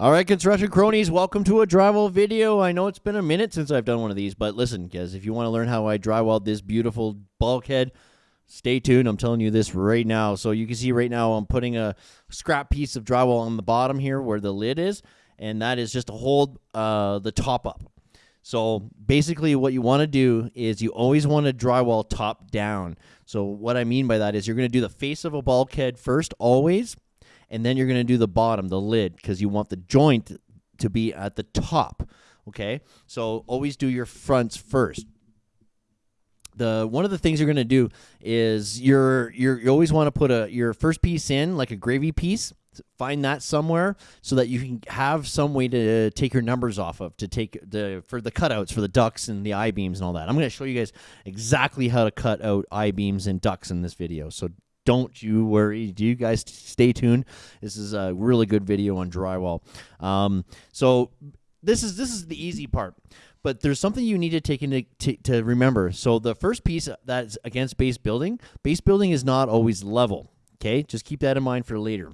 All right, construction cronies, welcome to a drywall video. I know it's been a minute since I've done one of these, but listen, guys, if you want to learn how I drywall this beautiful bulkhead, stay tuned. I'm telling you this right now. So you can see right now I'm putting a scrap piece of drywall on the bottom here where the lid is, and that is just to hold uh, the top up. So basically what you want to do is you always want to drywall top down. So what I mean by that is you're going to do the face of a bulkhead first always and then you're going to do the bottom, the lid, because you want the joint to be at the top. Okay, so always do your fronts first. The one of the things you're going to do is you're, you're you always want to put a your first piece in like a gravy piece. Find that somewhere so that you can have some way to take your numbers off of to take the for the cutouts for the ducts and the I beams and all that. I'm going to show you guys exactly how to cut out I beams and ducts in this video. So don't you worry. Do you guys stay tuned? This is a really good video on drywall. Um, so this is this is the easy part, but there's something you need to take into to, to remember. So the first piece that's against base building, base building is not always level. Okay, just keep that in mind for later.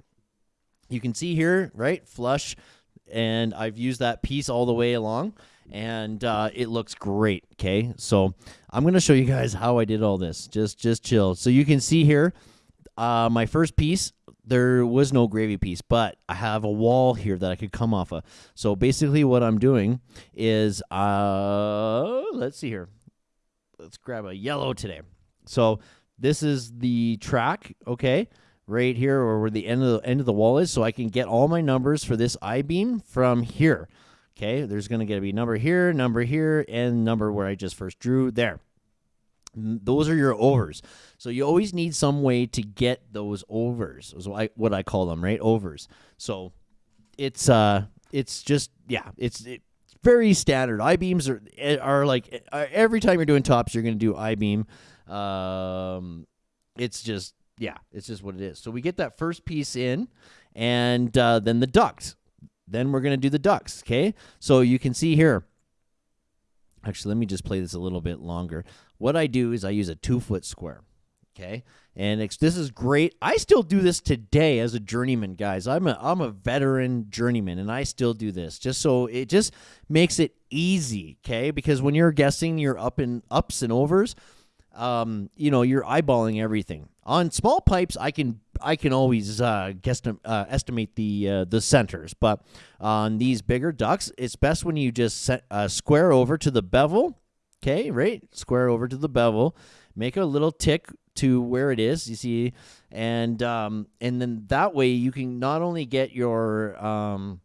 You can see here, right, flush, and I've used that piece all the way along and uh, it looks great okay so i'm going to show you guys how i did all this just just chill so you can see here uh, my first piece, there was no gravy piece, but I have a wall here that I could come off of. So basically, what I'm doing is, uh, let's see here. Let's grab a yellow today. So this is the track, okay, right here, or where the end of the end of the wall is, so I can get all my numbers for this I beam from here. Okay, there's going to get to be number here, number here, and number where I just first drew there. Those are your overs. So you always need some way to get those overs. Is what I, what I call them, right? Overs. So it's uh it's just yeah, it's it, very standard. I beams are eh, are like eh, every time you're doing tops, you're going to do I beam. Um, it's just yeah, it's just what it is. So we get that first piece in, and uh, then the ducts. Then we're going to do the ducts. Okay, so you can see here. Actually, let me just play this a little bit longer. What I do is I use a two foot square. Okay, and this is great. I still do this today as a journeyman, guys. I'm a I'm a veteran journeyman, and I still do this just so it just makes it easy. Okay, because when you're guessing your up and ups and overs, um, you know you're eyeballing everything. On small pipes, I can I can always uh, guess uh, estimate the uh, the centers, but on these bigger ducts, it's best when you just set, square over to the bevel Okay, right? Square over to the bevel, make a little tick to where it is. You see, and um, and then that way you can not only get your um,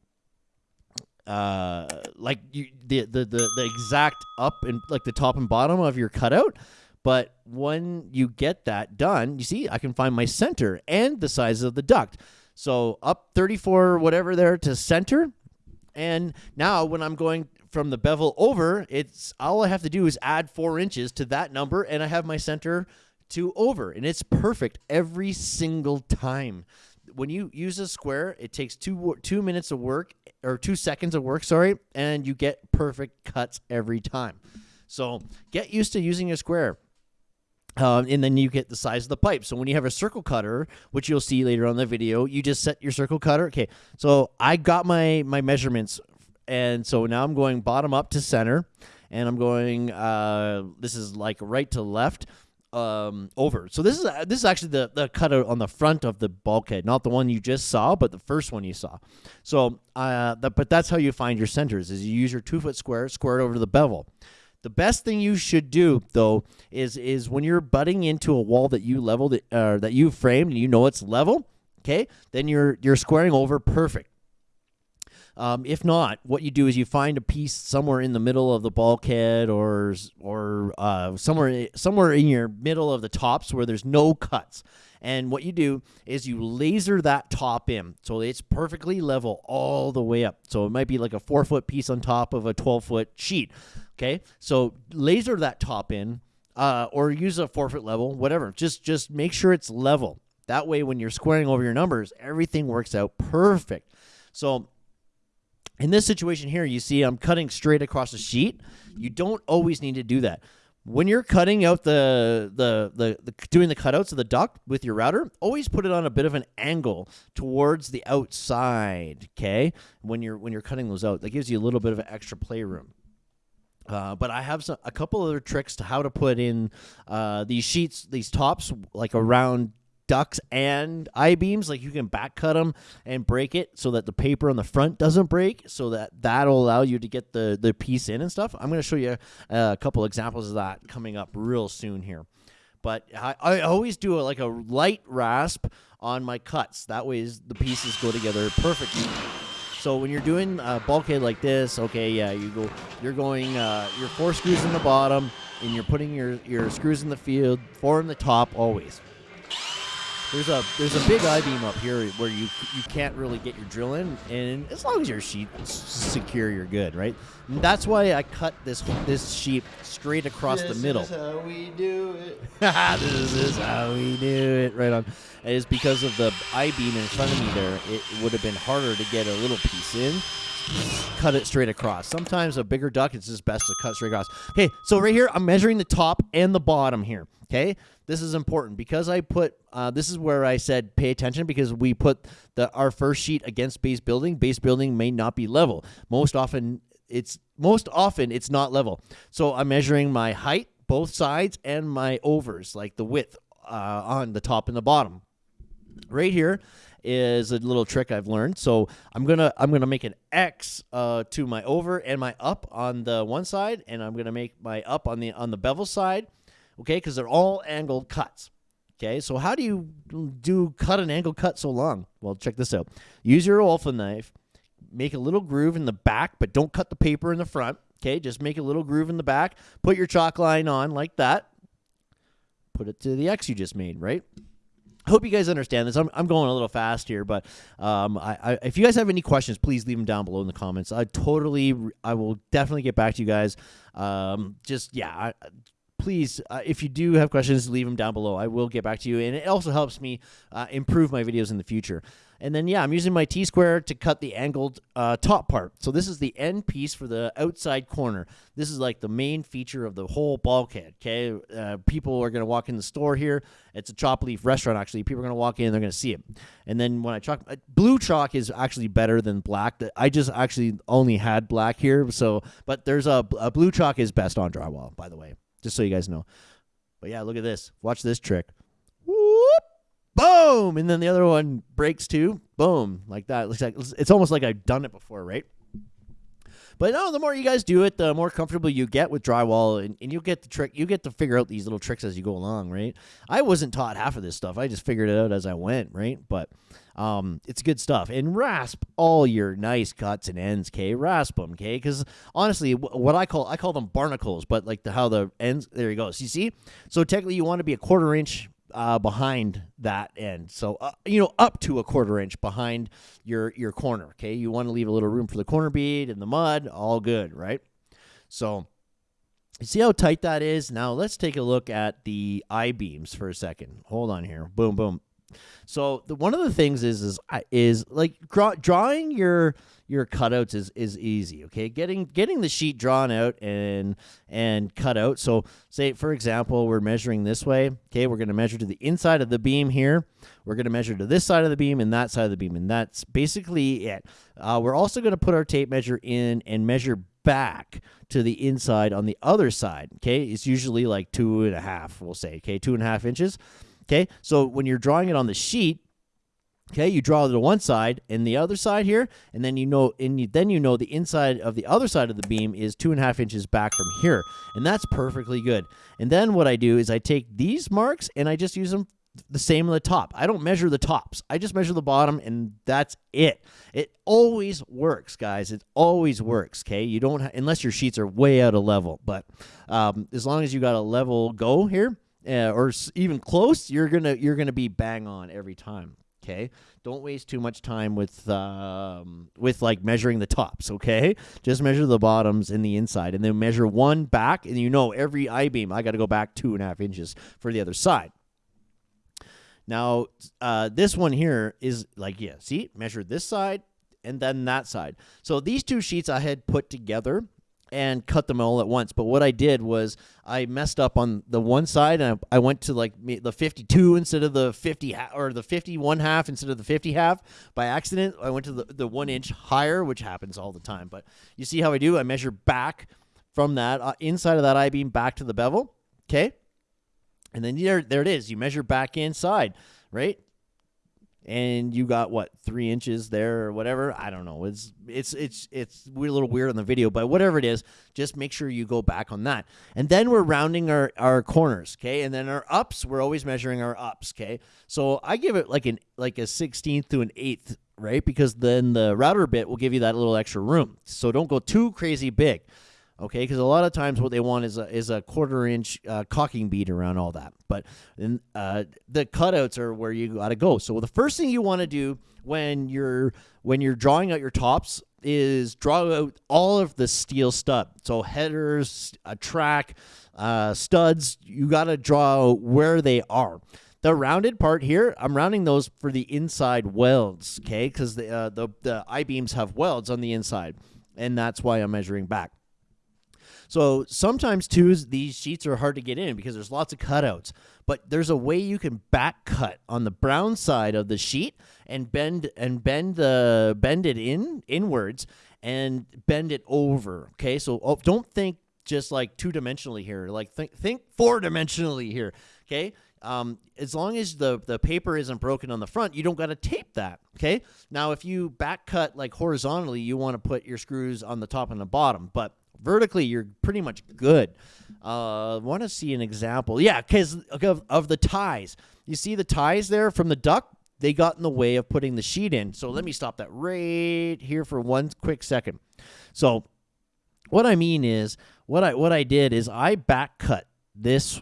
uh, like you, the, the the the exact up and like the top and bottom of your cutout, but when you get that done, you see, I can find my center and the size of the duct. So up 34 whatever there to center. And now when I'm going from the bevel over, it's all I have to do is add four inches to that number, and I have my center to over, and it's perfect every single time. When you use a square, it takes two two minutes of work or two seconds of work, sorry, and you get perfect cuts every time. So get used to using a square. Um, and then you get the size of the pipe. So when you have a circle cutter, which you'll see later on the video, you just set your circle cutter. Okay, so I got my my measurements and so now I'm going bottom up to center, and I'm going. Uh, this is like right to left. Um, over. So this is this is actually the the cutout on the front of the bulkhead, not the one you just saw, but the first one you saw. So, uh, but that's how you find your centers: is you use your two foot square, square it over the bevel. The best thing you should do though is is when you're butting into a wall that you leveled uh, that you framed and you know it's level, okay? Then you're you're squaring over perfect. Um, if not, what you do is you find a piece somewhere in the middle of the bulkhead or or uh, somewhere somewhere in your middle of the tops where there's no cuts. And what you do is you laser that top in so it's perfectly level all the way up. So it might be like a four foot piece on top of a 12 foot sheet. Okay. So laser that top in uh, or use a four foot level, whatever. Just, just make sure it's level. That way, when you're squaring over your numbers, everything works out perfect. So in this situation here, you see I'm cutting straight across the sheet. You don't always need to do that. when you're cutting out the, the the the doing the cutouts of the duct with your router, always put it on a bit of an angle towards the outside. Okay, when you're when you're cutting those out, that gives you a little bit of an extra playroom. Uh, but I have some, a couple other tricks to how to put in uh, these sheets, these tops, like around ducts and I beams. Like you can back cut them and break it so that the paper on the front doesn't break. So that that'll allow you to get the the piece in and stuff. I'm going to show you a couple examples of that coming up real soon here. But I, I always do a, like a light rasp on my cuts. That way the pieces go together perfectly. So when you're doing a bulkhead like this, okay, yeah, you go, you're going, uh, your four screws in the bottom, and you're putting your your screws in the field, four in the top, always. There's a there's a big I beam up here where you you can't really get your drill in, and as long as your sheet is secure, you're good, right? And that's why I cut this this sheet straight across this the middle. This is how we do it. this is how we do it. Right on. It is because of the I beam in front of me there. It would have been harder to get a little piece in. Cut it straight across. Sometimes a bigger duct, it's just best to cut straight across. Okay, so right here, I'm measuring the top and the bottom here. Okay, this is important because I put uh, this is where I said pay attention because we put the our first sheet against base building. Base building may not be level. Most often it's most often it's not level. So I'm measuring my height, both sides, and my overs, like the width uh, on the top and the bottom. Right here is a little trick I've learned. So I'm gonna I'm gonna make an X uh, to my over and my up on the one side, and I'm gonna make my up on the on the bevel side okay? Because they're all angled cuts. Okay, so how do you do cut an angle cut so long? Well, check this out. Use your Olfa knife, make a little groove in the back, but don't cut the paper in the front. Okay, just make a little groove in the back. Put your chalk line on like that. Put it to the X you just made, right? I hope you guys understand this. I'm, I'm going a little fast here, but um, I, I, if you guys have any questions, please leave them down below in the comments. I totally, I will definitely get back to you guys. Um, just yeah, I, please, uh, if you do have questions, leave them down below. I will get back to you, and it also helps me uh, improve my videos in the future. And then, yeah, I'm using my T-square to cut the angled uh, top part. So this is the end piece for the outside corner. This is like the main feature of the whole bulkhead, okay? Uh, people are going to walk in the store here. It's a Chop Leaf restaurant, actually. People are going to walk in they're going to see it. And then when I chalk, uh, blue chalk is actually better than black. I just actually only had black here, so, but there's a, a blue chalk is best on drywall, by the way just so you guys know. But yeah, look at this. Watch this trick. Whoop! Boom! And then the other one breaks too. Boom! Like that. Looks like it's almost like I've done it before, right? But no, the more you guys do it, the more comfortable you get with drywall, and, and you get the trick. You get to figure out these little tricks as you go along, right? I wasn't taught half of this stuff. I just figured it out as I went, right? But um, it's good stuff. And rasp all your nice cuts and ends, okay? Rasp them, okay? Because honestly, what I call I call them barnacles, but like the how the ends. There you go. So you see, so technically you want to be a quarter inch uh, behind that end. So uh, you know, up to a quarter inch behind your your corner. Okay, you want to leave a little room for the corner bead and the mud. All good, right? So. See how tight that is? Now let's take a look at the I beams for a second. Hold on here. Boom, boom. So the, one of the things is is is like draw, drawing your your cutouts is is easy. Okay, getting getting the sheet drawn out and and cut out. So say for example, we're measuring this way. Okay, we're going to measure to the inside of the beam here. We're going to measure to this side of the beam and that side of the beam, and that's basically it. Uh, we're also going to put our tape measure in and measure back to the inside on the other side. Okay, it's usually like two and a half. We'll say okay, two and a half inches. Okay, so when you're drawing it on the sheet, okay, you draw to one side and the other side here, and then you know, and you, then you know the inside of the other side of the beam is two and a half inches back from here, and that's perfectly good. And then what I do is I take these marks and I just use them the same on the top. I don't measure the tops. I just measure the bottom and that's it. It always works, guys. It always works, okay? You don't unless your sheets are way out of level, but um, as long as you got a level go here, uh, or even close, you're gonna you're gonna be bang on every time. Okay, don't waste too much time with um, with like measuring the tops. Okay, just measure the bottoms and the inside, and then measure one back, and you know every I beam I got to go back two and a half inches for the other side. Now, uh, this one here is like, yeah, see, measure this side and then that side. So these two sheets I had put together and cut them all at once. But what I did was I messed up on the one side and I, I went to like the 52 instead of the 50 ha- or the 51 half instead of the 50 half by accident. I went to the, the one inch higher, which happens all the time. But you see how I do? I measure back from that uh, inside of that I beam back to the bevel. Okay. And then there, there it is. You measure back inside, right? And you got what three inches there or whatever. I don't know. It's it's it's it's a little weird on the video, but whatever it is, just make sure you go back on that. And then we're rounding our our corners, okay? And then our ups, we're always measuring our ups, okay? So I give it like an like a sixteenth to an eighth, right? Because then the router bit will give you that little extra room. So don't go too crazy big okay? Because a lot of times what they want is a, is a quarter inch uh, caulking bead around all that. But uh, the cutouts are where you got to go. So the first thing you want to do when you're when you're drawing out your tops is draw out all of the steel stud. So headers, a track, uh, studs. You got to draw where they are. The rounded part here, I'm rounding those for the inside welds, okay? Because the, uh, the the I beams have welds on the inside, and that's why I'm measuring back. So sometimes too, these sheets are hard to get in because there's lots of cutouts. But there's a way you can back cut on the brown side of the sheet and bend and bend the bend it in inwards and bend it over. Okay, so oh, don't think just like two dimensionally here. Like think think four dimensionally here. Okay. Um, as long as the the paper isn't broken on the front, you don't got to tape that. Okay. Now, if you back cut like horizontally, you want to put your screws on the top and the bottom, but vertically you're pretty much good. Uh, want to see an example? Yeah, because of, of the ties. You see the ties there from the duct? They got in the way of putting the sheet in. So let me stop that right here for one quick second. So what I mean is what I what I did is I back cut this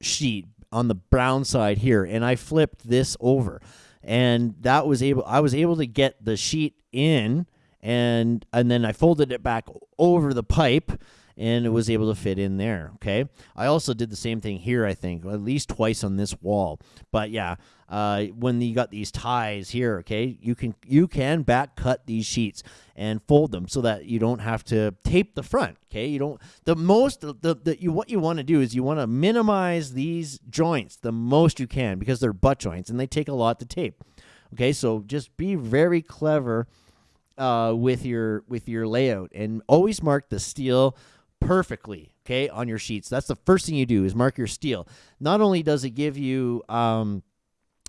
sheet on the brown side here and I flipped this over and that was able I was able to get the sheet in and and then I folded it back over the pipe and it was able to fit in there. Okay. I also did the same thing here, I think, at least twice on this wall. But yeah, uh, when you got these ties here, okay, you can you can back cut these sheets and fold them so that you don't have to tape the front. Okay, you don't the most the, the you what you want to do is you want to minimize these joints the most you can because they're butt joints and they take a lot to tape. Okay, so just be very clever uh, with your with your layout and always mark the steel perfectly okay on your sheets. That's the first thing you do is mark your steel. Not only does it give you um,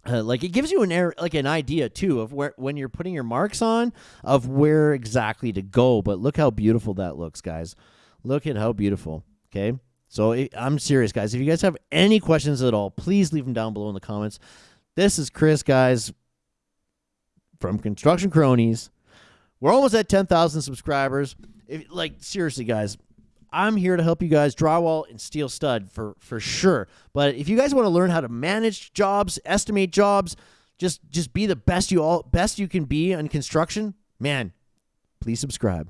uh, like it gives you an air like an idea too of where when you're putting your marks on of where exactly to go. But look how beautiful that looks guys. Look at how beautiful okay? So it, i'm serious guys. If you guys have any questions at all please leave them down below in the comments. This is chris guys from construction cronies we're almost at 10,000 subscribers. If, like seriously, guys, I'm here to help you guys drywall and steel stud for for sure. But if you guys want to learn how to manage jobs, estimate jobs, just just be the best you all best you can be on construction, man, please subscribe.